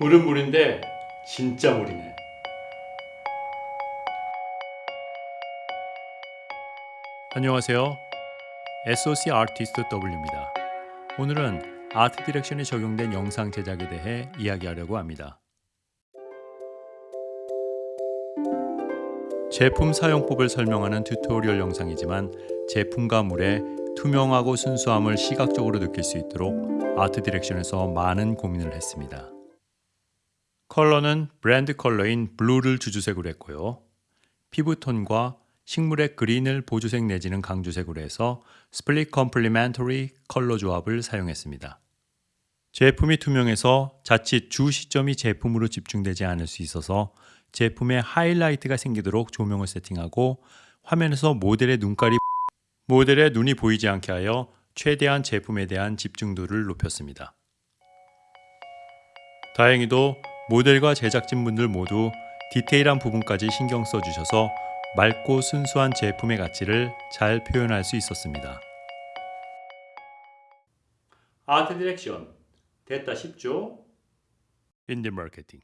물은 물인데 진짜 물이네. 안녕하세요. SOC 아티스트 W입니다. 오늘은 art direction에 적용된 영상 제작에 대해 이야기하려고 합니다. 제품 사용법을 설명하는 tutorial 영상이지만 제품과 물의 투명하고 순수함을 시각적으로 느낄 수 있도록 아트 디렉션에서 많은 고민을 했습니다. 컬러는 브랜드 컬러인 blue를 주조색으로 했고요. 피부톤과 식물의 green을 보조색 내지는 강조색으로 해서 split complementary color 조합을 사용했습니다. 제품이 투명해서 자칫 주시점이 제품으로 집중되지 않을 수 있어서 제품에 하이라이트가 생기도록 조명을 세팅하고 화면에서 모델의 눈깔이 모델의 눈이 보이지 않게 하여 최대한 제품에 대한 집중도를 높였습니다. 다행히도 모델과 제작진분들 모두 디테일한 부분까지 신경 써주셔서 맑고 순수한 제품의 가치를 잘 표현할 수 있었습니다. art direction 됐다 싶죠? 인디 마케팅